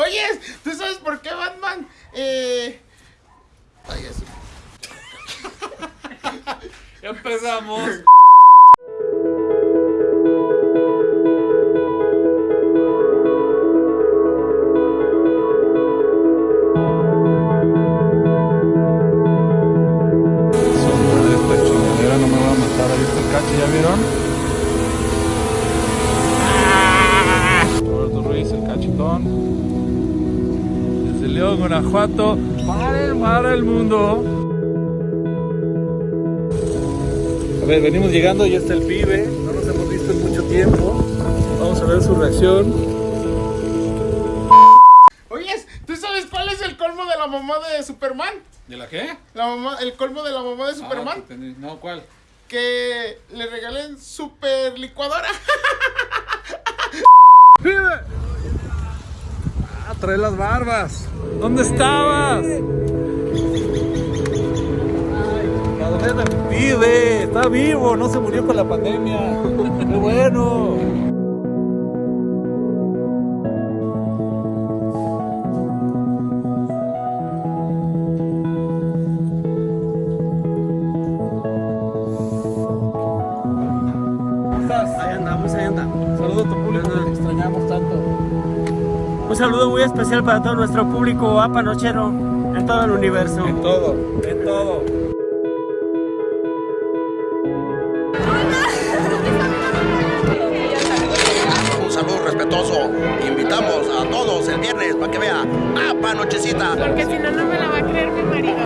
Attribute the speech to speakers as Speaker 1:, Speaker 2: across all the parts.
Speaker 1: Oye, ¿tú sabes por qué Batman? Eh... Ay, eso.
Speaker 2: Ya empezamos. Su madre, esta chingadera no me va a matar. Ahí está el cacho, ¿ya vieron? Roberto Ruiz, el cachetón. León, Guanajuato, para el, para el mundo. A ver, venimos llegando, ya está el pibe. No nos hemos visto en mucho tiempo. Vamos a ver su reacción.
Speaker 1: Oye, ¿tú sabes cuál es el colmo de la mamá de Superman?
Speaker 2: ¿De la qué?
Speaker 1: La mamá, el colmo de la mamá de Superman.
Speaker 2: Ah, tení- no, ¿cuál?
Speaker 1: Que le regalen super licuadora.
Speaker 2: ¡Pibe! Las barbas. ¿Dónde estabas? Pibe, está vivo, no se murió con la pandemia. Qué bueno. ¿Cómo estás?
Speaker 3: Ahí andamos, ahí andamos.
Speaker 2: Saludos a tu público te extrañamos tanto.
Speaker 3: Un saludo muy especial para todo nuestro público apanochero en todo el universo.
Speaker 2: En todo, en todo.
Speaker 4: Un saludo respetuoso. Invitamos a todos el viernes para que vea ¡Apa Nochecita!
Speaker 5: Porque si no, no me la va a creer mi marido.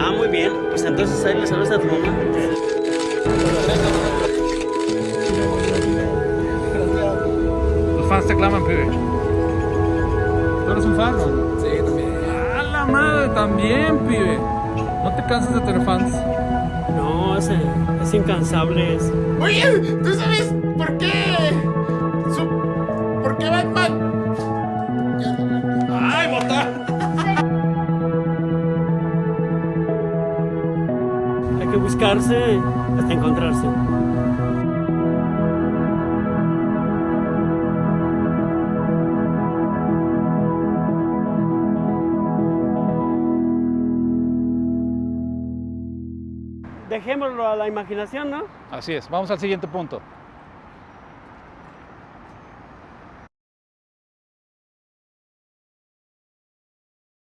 Speaker 3: Ah, muy bien. Pues entonces ahí le saludas a tu mamá.
Speaker 2: Los fans te claman, pibe. ¿Tú eres un fan no? Sí, también. ¡A la madre! También, pibe. No te canses de tener fans.
Speaker 3: No, ese es incansable. es-
Speaker 1: Oye, ¿tú sabes por qué? Su... ¿Por qué Batman?
Speaker 2: ¡Ay, bota!
Speaker 3: Hay que buscarse hasta encontrarse. Dejémoslo a la imaginación, ¿no?
Speaker 2: Así es, vamos al siguiente punto.